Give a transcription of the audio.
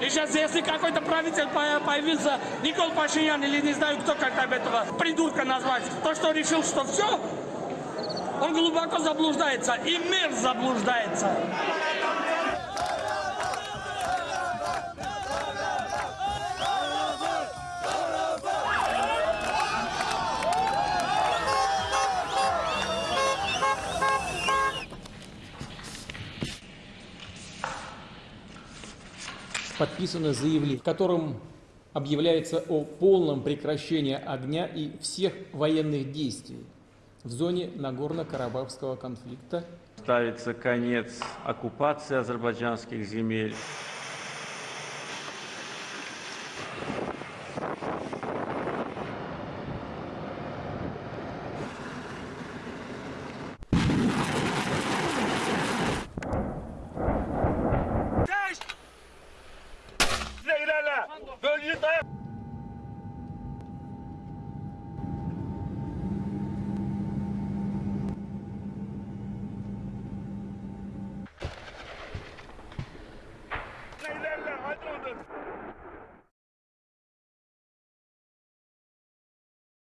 И сейчас, если какой-то правитель появится, Никол Пашинян или не знаю кто, как там этого придурка назвать, то, что решил, что все, он глубоко заблуждается, и мир заблуждается. Подписано заявление, в котором объявляется о полном прекращении огня и всех военных действий в зоне Нагорно-Карабахского конфликта Ставится конец оккупации азербайджанских земель.